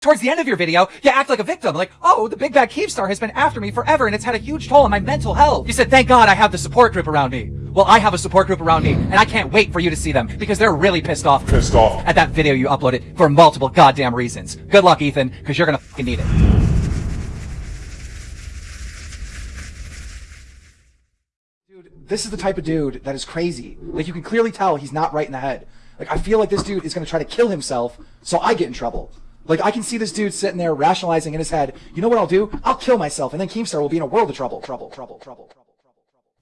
Towards the end of your video, you act like a victim, like, oh, the Big Bad Keemstar has been after me forever and it's had a huge toll on my mental health. You said, thank God I have the support group around me. Well, I have a support group around me, and I can't wait for you to see them, because they're really pissed off. Pissed off. At that video you uploaded for multiple goddamn reasons. Good luck, Ethan, because you're gonna fucking need it. Dude, this is the type of dude that is crazy. Like you can clearly tell he's not right in the head. Like I feel like this dude is gonna try to kill himself so I get in trouble. Like I can see this dude sitting there rationalizing in his head, you know what I'll do? I'll kill myself and then Keemstar will be in a world of trouble. Trouble, trouble, trouble, trouble, trouble.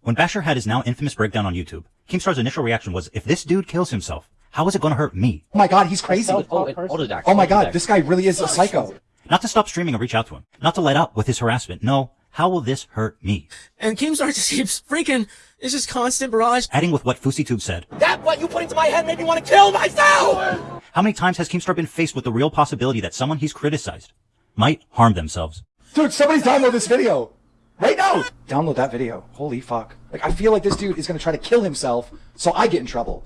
When Basher had his now infamous breakdown on YouTube, Keemstar's initial reaction was, if this dude kills himself, how is it going to hurt me? Oh my god, he's crazy. Autodex. Oh my god, this guy really is a psycho. Not to stop streaming or reach out to him. Not to let up with his harassment. No, how will this hurt me? And Keemstar just keeps freaking, it's just constant barrage. Adding with what FouseyTube said. That what you put into my head made me want to kill myself! How many times has Keemstar been faced with the real possibility that someone he's criticized might harm themselves? Dude, somebody's download this video. Right now! Download that video. Holy fuck. Like I feel like this dude is gonna try to kill himself so I get in trouble.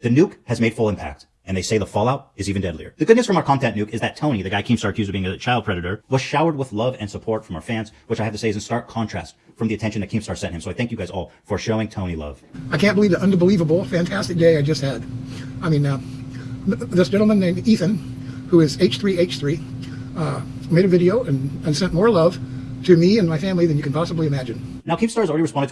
The nuke has made full impact, and they say the fallout is even deadlier. The good news from our content nuke is that Tony, the guy Keemstar accused of being a child predator, was showered with love and support from our fans, which I have to say is in stark contrast from the attention that Keemstar sent him. So I thank you guys all for showing Tony love. I can't believe the unbelievable, fantastic day I just had. I mean, uh, this gentleman named Ethan, who is H3H3, uh, made a video and, and sent more love to me and my family than you can possibly imagine. Now Keemstar has already responded to